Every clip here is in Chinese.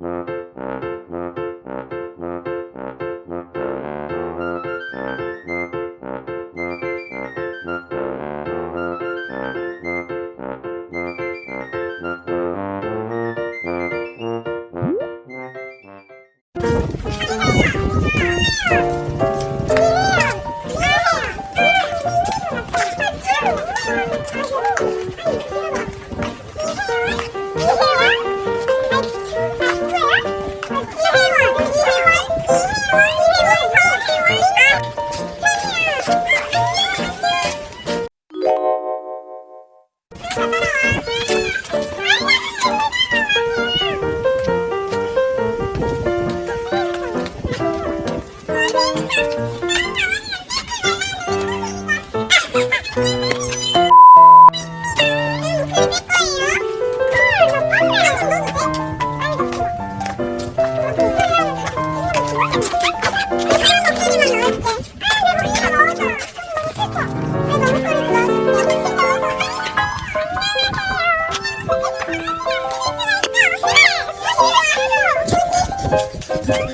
Mm-hmm.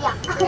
两